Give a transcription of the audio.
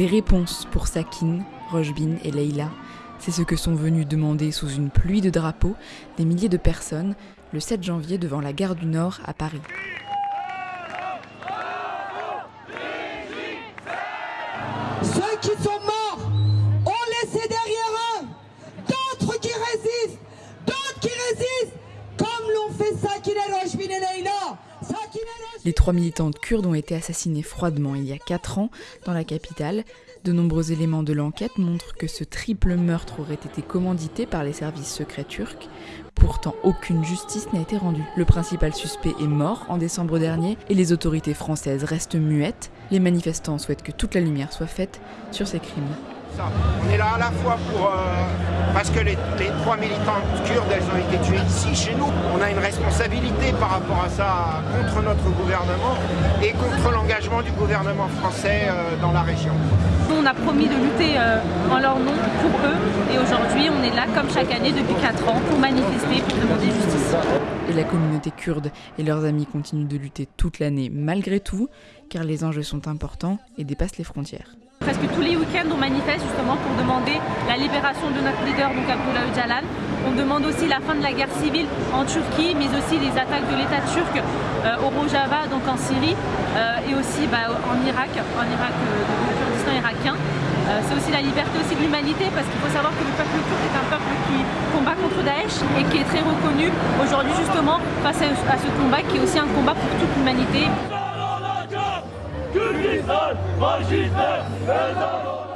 Des réponses pour Sakine, Rojbin et Leila. C'est ce que sont venus demander sous une pluie de drapeaux des milliers de personnes le 7 janvier devant la gare du Nord à Paris morts ont laissé derrière eux d'autres qui résistent, d'autres qui résistent, comme l'ont fait Sakine Rojbin et Leila. Les trois militantes kurdes ont été assassinées froidement il y a quatre ans dans la capitale. De nombreux éléments de l'enquête montrent que ce triple meurtre aurait été commandité par les services secrets turcs. Pourtant, aucune justice n'a été rendue. Le principal suspect est mort en décembre dernier et les autorités françaises restent muettes. Les manifestants souhaitent que toute la lumière soit faite sur ces crimes. On est là à la fois pour euh, parce que les, trois militantes kurdes, elles ont été tuées ici, chez nous. On a une responsabilité par rapport à ça contre notre gouvernement et contre l'engagement du gouvernement français euh, dans la région. On a promis de lutter euh, en leur nom pour eux et aujourd'hui on est là comme chaque année depuis 4 ans pour manifester, pour demander justice. Et la communauté kurde et leurs amis continuent de lutter toute l'année malgré tout car les enjeux sont importants et dépassent les frontières. Presque tous les week-ends, on manifeste justement pour demander la libération de notre leader, donc Abdullah Öcalan. On demande aussi la fin de la guerre civile en Turquie, mais aussi les attaques de l'État turc euh, au Rojava, donc en Syrie, euh, et aussi bah, en Irak, en Irak, euh, le Kurdistan irakien. C'est aussi la liberté aussi de l'humanité, parce qu'il faut savoir que le peuple turc est un peuple qui combat contre Daesh et qui est très reconnu aujourd'hui justement face à ce combat qui est aussi un combat pour toute l'humanité. Gürcistan faşistler ezan olsun.